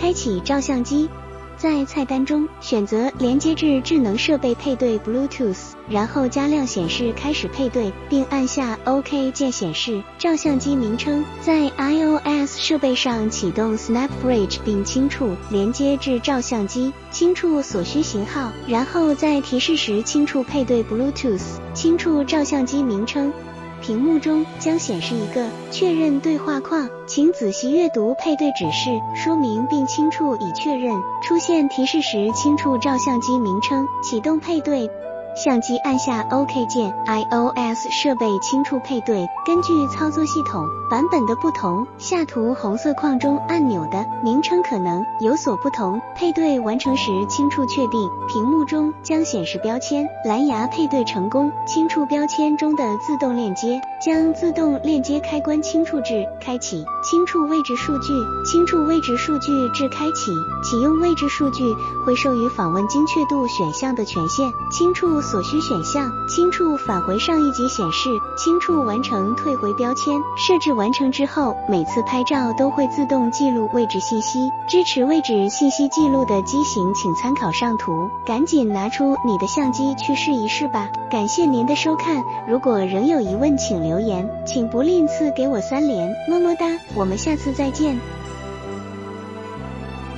开启照相机。在菜单中选择连接至智能设备配对 Bluetooth，然后加亮显示开始配对，并按下 OK 键显示照相机名称。在 iOS 设备上启动 Snap Bridge 并轻触连接至照相机，轻触所需型号，然后在提示时轻触配对 Bluetooth，轻触照相机名称。屏幕中将显示一个确认对话框，请仔细阅读配对指示说明并清楚已确认。出现提示时，轻触照相机名称，启动配对。相机按下 OK 键，iOS 设备轻触配对。根据操作系统版本的不同，下图红色框中按钮的名称可能有所不同。配对完成时，轻触确定，屏幕中将显示标签“蓝牙配对成功”。轻触标签中的自动链接，将自动链接开关轻触至开启。轻触位置数据，轻触位置数据至开启。启用位置数据会授予访问精确度选项的权限。轻触。所需选项，轻触返回上一级显示，轻触完成退回标签。设置完成之后，每次拍照都会自动记录位置信息。支持位置信息记录的机型，请参考上图。赶紧拿出你的相机去试一试吧。感谢您的收看，如果仍有疑问，请留言，请不吝赐给我三连，么么哒。我们下次再见。